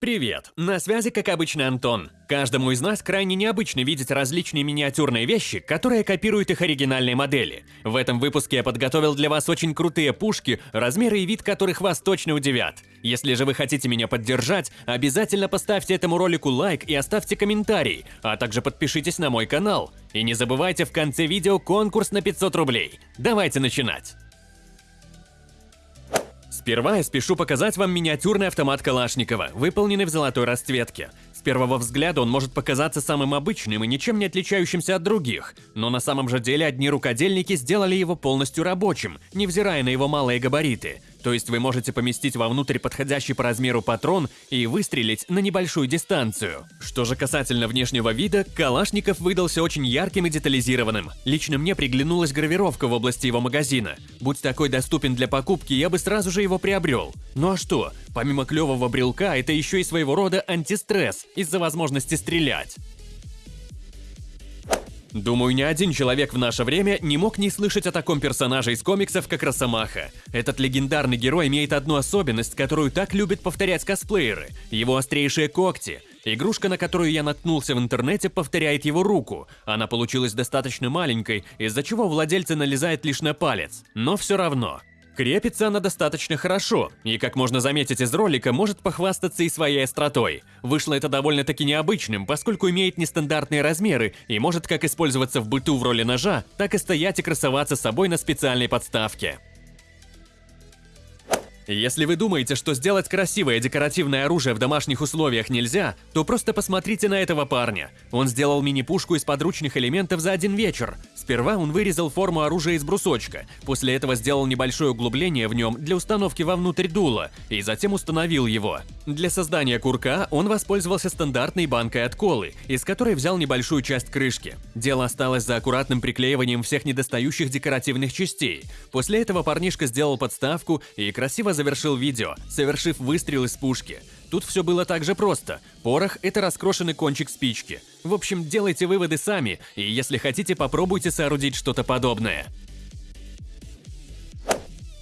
Привет! На связи, как обычно, Антон. Каждому из нас крайне необычно видеть различные миниатюрные вещи, которые копируют их оригинальные модели. В этом выпуске я подготовил для вас очень крутые пушки, размеры и вид которых вас точно удивят. Если же вы хотите меня поддержать, обязательно поставьте этому ролику лайк и оставьте комментарий, а также подпишитесь на мой канал. И не забывайте в конце видео конкурс на 500 рублей. Давайте начинать! Сперва я спешу показать вам миниатюрный автомат Калашникова, выполненный в золотой расцветке. С первого взгляда он может показаться самым обычным и ничем не отличающимся от других, но на самом же деле одни рукодельники сделали его полностью рабочим, невзирая на его малые габариты. То есть вы можете поместить вовнутрь подходящий по размеру патрон и выстрелить на небольшую дистанцию. Что же касательно внешнего вида, Калашников выдался очень ярким и детализированным. Лично мне приглянулась гравировка в области его магазина. Будь такой доступен для покупки, я бы сразу же его приобрел. Ну а что? Помимо клевого брелка, это еще и своего рода антистресс из-за возможности стрелять. Думаю, ни один человек в наше время не мог не слышать о таком персонаже из комиксов, как Росомаха. Этот легендарный герой имеет одну особенность, которую так любят повторять косплееры – его острейшие когти. Игрушка, на которую я наткнулся в интернете, повторяет его руку. Она получилась достаточно маленькой, из-за чего владельца налезает лишь на палец. Но все равно. Крепится она достаточно хорошо, и, как можно заметить из ролика, может похвастаться и своей остротой. Вышло это довольно-таки необычным, поскольку имеет нестандартные размеры и может как использоваться в быту в роли ножа, так и стоять и красоваться собой на специальной подставке. Если вы думаете, что сделать красивое декоративное оружие в домашних условиях нельзя, то просто посмотрите на этого парня. Он сделал мини-пушку из подручных элементов за один вечер. Сперва он вырезал форму оружия из брусочка, после этого сделал небольшое углубление в нем для установки вовнутрь дула, и затем установил его. Для создания курка он воспользовался стандартной банкой от колы, из которой взял небольшую часть крышки. Дело осталось за аккуратным приклеиванием всех недостающих декоративных частей. После этого парнишка сделал подставку и красиво завершил видео, совершив выстрел из пушки. Тут все было так же просто. Порох – это раскрошенный кончик спички. В общем, делайте выводы сами, и если хотите, попробуйте соорудить что-то подобное.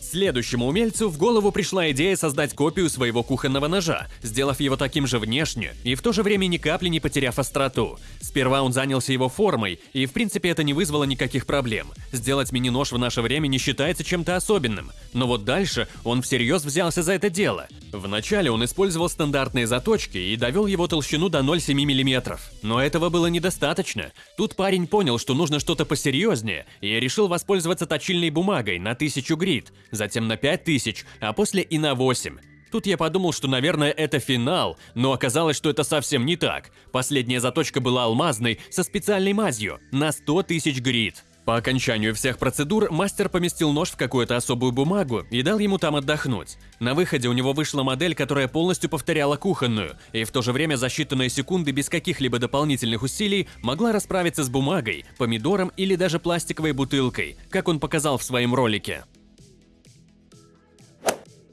Следующему умельцу в голову пришла идея создать копию своего кухонного ножа, сделав его таким же внешне и в то же время ни капли не потеряв остроту. Сперва он занялся его формой, и в принципе это не вызвало никаких проблем. Сделать мини-нож в наше время не считается чем-то особенным. Но вот дальше он всерьез взялся за это дело. Вначале он использовал стандартные заточки и довел его толщину до 0,7 мм. Но этого было недостаточно. Тут парень понял, что нужно что-то посерьезнее, и решил воспользоваться точильной бумагой на 1000 грит затем на 5000, а после и на 8. Тут я подумал, что, наверное, это финал, но оказалось, что это совсем не так. Последняя заточка была алмазной, со специальной мазью, на 100 тысяч грит. По окончанию всех процедур мастер поместил нож в какую-то особую бумагу и дал ему там отдохнуть. На выходе у него вышла модель, которая полностью повторяла кухонную, и в то же время за считанные секунды без каких-либо дополнительных усилий могла расправиться с бумагой, помидором или даже пластиковой бутылкой, как он показал в своем ролике.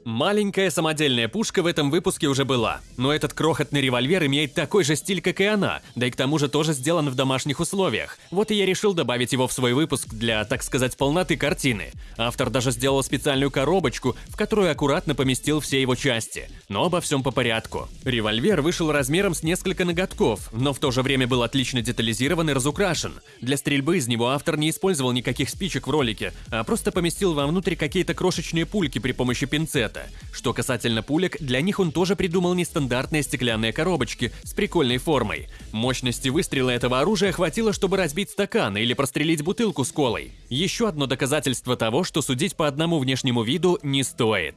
Маленькая самодельная пушка в этом выпуске уже была, но этот крохотный револьвер имеет такой же стиль, как и она, да и к тому же тоже сделан в домашних условиях. Вот и я решил добавить его в свой выпуск для, так сказать, полноты картины. Автор даже сделал специальную коробочку, в которую аккуратно поместил все его части. Но обо всем по порядку. Револьвер вышел размером с несколько ноготков, но в то же время был отлично детализирован и разукрашен. Для стрельбы из него автор не использовал никаких спичек в ролике, а просто поместил вовнутрь какие-то крошечные пульки при помощи пинцета цвета. Что касательно пулек, для них он тоже придумал нестандартные стеклянные коробочки с прикольной формой. Мощности выстрела этого оружия хватило, чтобы разбить стакан или прострелить бутылку с колой. Еще одно доказательство того, что судить по одному внешнему виду не стоит.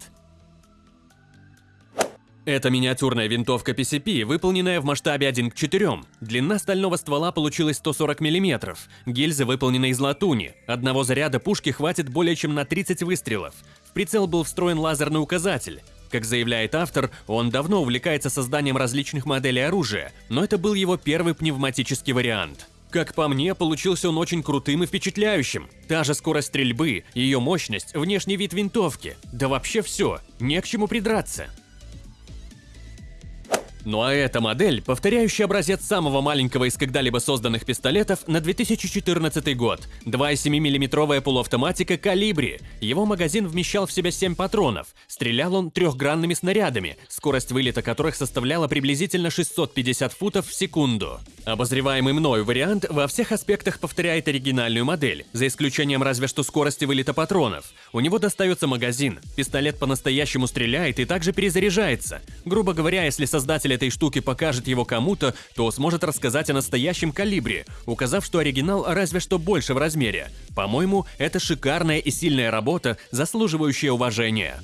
Это миниатюрная винтовка PCP, выполненная в масштабе 1 к 4. Длина стального ствола получилась 140 мм. Гильзы выполнены из латуни. Одного заряда пушки хватит более чем на 30 выстрелов прицел был встроен лазерный указатель. Как заявляет автор, он давно увлекается созданием различных моделей оружия, но это был его первый пневматический вариант. Как по мне, получился он очень крутым и впечатляющим. Та же скорость стрельбы, ее мощность, внешний вид винтовки. Да вообще все, не к чему придраться. Ну а эта модель, повторяющая образец самого маленького из когда-либо созданных пистолетов на 2014 год. 2,7 миллиметровая полуавтоматика «Калибри». Его магазин вмещал в себя 7 патронов. Стрелял он трехгранными снарядами, скорость вылета которых составляла приблизительно 650 футов в секунду. Обозреваемый мною вариант во всех аспектах повторяет оригинальную модель, за исключением разве что скорости вылета патронов. У него достается магазин, пистолет по-настоящему стреляет и также перезаряжается. Грубо говоря, если создатель этой штуки покажет его кому-то, то сможет рассказать о настоящем калибре, указав, что оригинал разве что больше в размере. По-моему, это шикарная и сильная работа, заслуживающая уважения.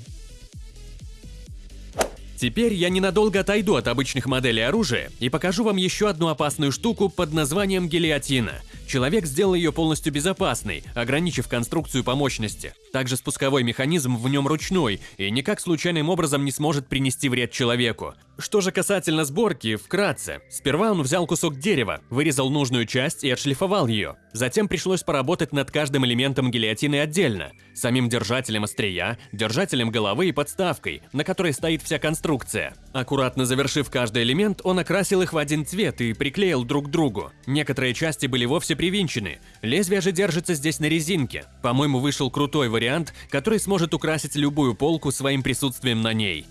Теперь я ненадолго отойду от обычных моделей оружия и покажу вам еще одну опасную штуку под названием гильотина. Человек сделал ее полностью безопасной, ограничив конструкцию по мощности. Также спусковой механизм в нем ручной и никак случайным образом не сможет принести вред человеку. Что же касательно сборки, вкратце. Сперва он взял кусок дерева, вырезал нужную часть и отшлифовал ее. Затем пришлось поработать над каждым элементом гильотины отдельно. Самим держателем острия, держателем головы и подставкой, на которой стоит вся конструкция. Аккуратно завершив каждый элемент, он окрасил их в один цвет и приклеил друг к другу. Некоторые части были вовсе привинчены. Лезвие же держится здесь на резинке. По-моему, вышел крутой вариант, который сможет украсить любую полку своим присутствием на ней.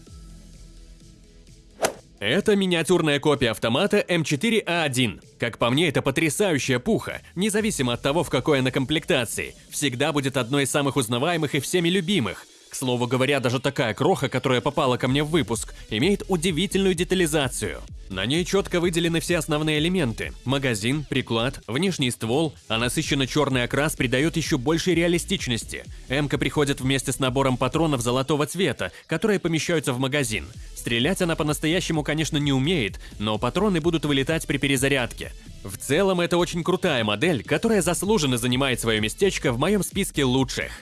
Это миниатюрная копия автомата М4А1. Как по мне, это потрясающая пуха, независимо от того, в какой она комплектации. Всегда будет одной из самых узнаваемых и всеми любимых. К слову говоря, даже такая кроха, которая попала ко мне в выпуск, имеет удивительную детализацию. На ней четко выделены все основные элементы – магазин, приклад, внешний ствол, а насыщенно черный окрас придает еще большей реалистичности. М-ка приходит вместе с набором патронов золотого цвета, которые помещаются в магазин. Стрелять она по-настоящему, конечно, не умеет, но патроны будут вылетать при перезарядке. В целом, это очень крутая модель, которая заслуженно занимает свое местечко в моем списке лучших.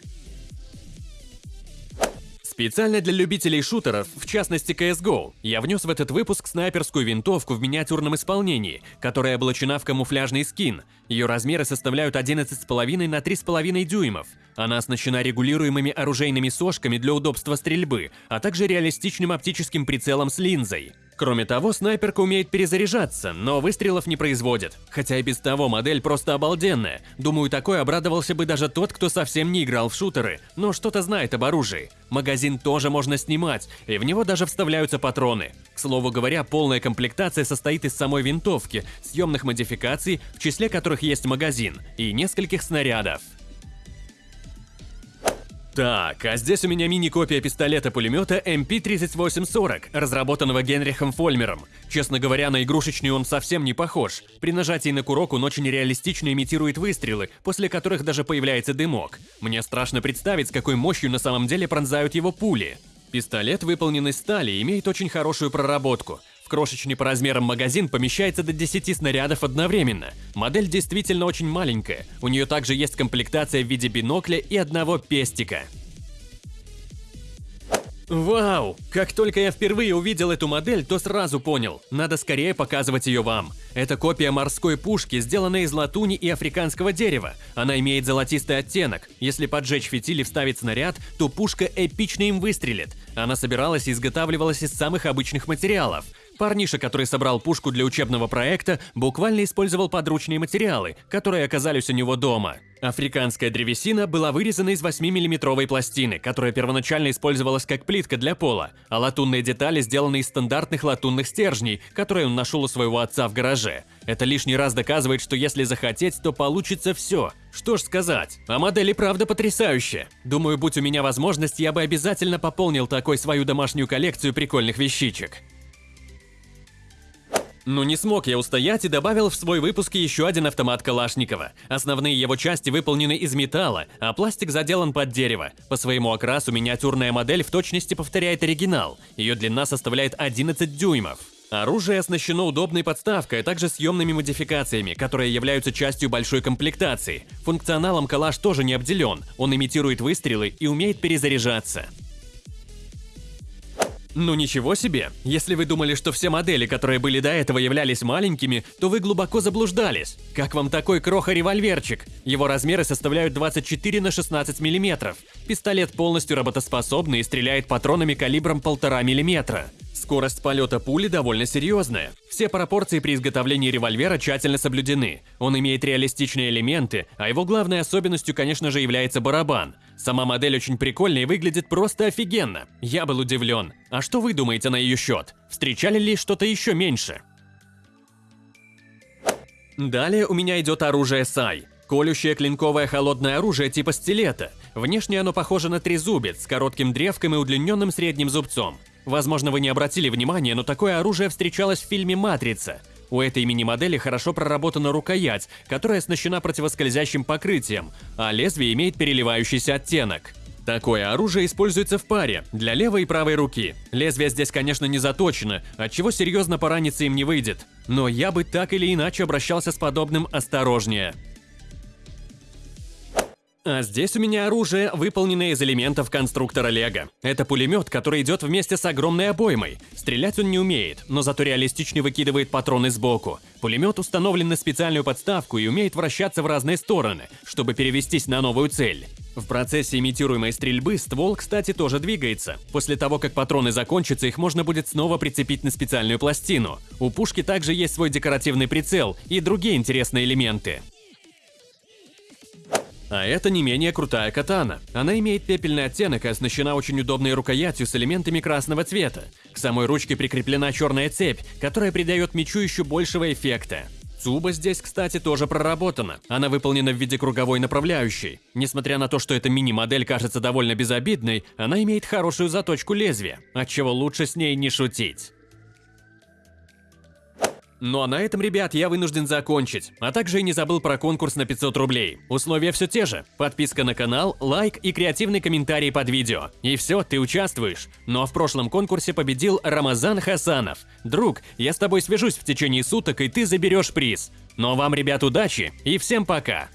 Специально для любителей шутеров, в частности CSGO, я внес в этот выпуск снайперскую винтовку в миниатюрном исполнении, которая облачена в камуфляжный скин. Ее размеры составляют 11,5 на 3,5 дюймов. Она оснащена регулируемыми оружейными сошками для удобства стрельбы, а также реалистичным оптическим прицелом с линзой. Кроме того, снайперка умеет перезаряжаться, но выстрелов не производит. Хотя и без того модель просто обалденная. Думаю, такой обрадовался бы даже тот, кто совсем не играл в шутеры, но что-то знает об оружии. Магазин тоже можно снимать, и в него даже вставляются патроны. К слову говоря, полная комплектация состоит из самой винтовки, съемных модификаций, в числе которых есть магазин, и нескольких снарядов. Так, а здесь у меня мини-копия пистолета-пулемета MP3840, разработанного Генрихом Фольмером. Честно говоря, на игрушечный он совсем не похож. При нажатии на курок он очень реалистично имитирует выстрелы, после которых даже появляется дымок. Мне страшно представить, с какой мощью на самом деле пронзают его пули. Пистолет выполнен из стали и имеет очень хорошую проработку. Крошечный по размерам магазин помещается до 10 снарядов одновременно. Модель действительно очень маленькая. У нее также есть комплектация в виде бинокля и одного пестика. Вау! Как только я впервые увидел эту модель, то сразу понял, надо скорее показывать ее вам. Это копия морской пушки, сделанная из латуни и африканского дерева. Она имеет золотистый оттенок. Если поджечь фитиль и вставить снаряд, то пушка эпично им выстрелит. Она собиралась и изготавливалась из самых обычных материалов. Парниша, который собрал пушку для учебного проекта, буквально использовал подручные материалы, которые оказались у него дома. Африканская древесина была вырезана из 8-миллиметровой пластины, которая первоначально использовалась как плитка для пола, а латунные детали сделаны из стандартных латунных стержней, которые он нашел у своего отца в гараже. Это лишний раз доказывает, что если захотеть, то получится все. Что ж сказать, а модель правда потрясающая. Думаю, будь у меня возможность, я бы обязательно пополнил такой свою домашнюю коллекцию прикольных вещичек. Но не смог я устоять и добавил в свой выпуск еще один автомат Калашникова. Основные его части выполнены из металла, а пластик заделан под дерево. По своему окрасу миниатюрная модель в точности повторяет оригинал. Ее длина составляет 11 дюймов. Оружие оснащено удобной подставкой, а также съемными модификациями, которые являются частью большой комплектации. Функционалом калаш тоже не обделен, он имитирует выстрелы и умеет перезаряжаться. Ну ничего себе! Если вы думали, что все модели, которые были до этого, являлись маленькими, то вы глубоко заблуждались. Как вам такой кроха-револьверчик? Его размеры составляют 24 на 16 мм. Пистолет полностью работоспособный и стреляет патронами калибром 1,5 мм. Скорость полета пули довольно серьезная. Все пропорции при изготовлении револьвера тщательно соблюдены. Он имеет реалистичные элементы, а его главной особенностью, конечно же, является барабан. Сама модель очень прикольная и выглядит просто офигенно. Я был удивлен. А что вы думаете на ее счет? Встречали ли что-то еще меньше? Далее у меня идет оружие Сай. Колющее клинковое холодное оружие типа стилета. Внешне оно похоже на трезубец с коротким древком и удлиненным средним зубцом. Возможно, вы не обратили внимания, но такое оружие встречалось в фильме «Матрица». У этой мини-модели хорошо проработана рукоять, которая оснащена противоскользящим покрытием, а лезвие имеет переливающийся оттенок. Такое оружие используется в паре, для левой и правой руки. Лезвие здесь, конечно, не заточено, отчего серьезно пораниться им не выйдет. Но я бы так или иначе обращался с подобным осторожнее. А здесь у меня оружие, выполненное из элементов конструктора Лего. Это пулемет, который идет вместе с огромной обоймой. Стрелять он не умеет, но зато реалистичнее выкидывает патроны сбоку. Пулемет установлен на специальную подставку и умеет вращаться в разные стороны, чтобы перевестись на новую цель. В процессе имитируемой стрельбы ствол, кстати, тоже двигается. После того, как патроны закончатся, их можно будет снова прицепить на специальную пластину. У пушки также есть свой декоративный прицел и другие интересные элементы. А это не менее крутая катана. Она имеет пепельный оттенок и оснащена очень удобной рукоятью с элементами красного цвета. К самой ручке прикреплена черная цепь, которая придает мечу еще большего эффекта. Цуба здесь, кстати, тоже проработана. Она выполнена в виде круговой направляющей. Несмотря на то, что эта мини-модель кажется довольно безобидной, она имеет хорошую заточку лезвия, отчего лучше с ней не шутить. Ну а на этом, ребят, я вынужден закончить. А также и не забыл про конкурс на 500 рублей. Условия все те же. Подписка на канал, лайк и креативный комментарий под видео. И все, ты участвуешь. Но в прошлом конкурсе победил Рамазан Хасанов. Друг, я с тобой свяжусь в течение суток, и ты заберешь приз. Но вам, ребят, удачи и всем пока!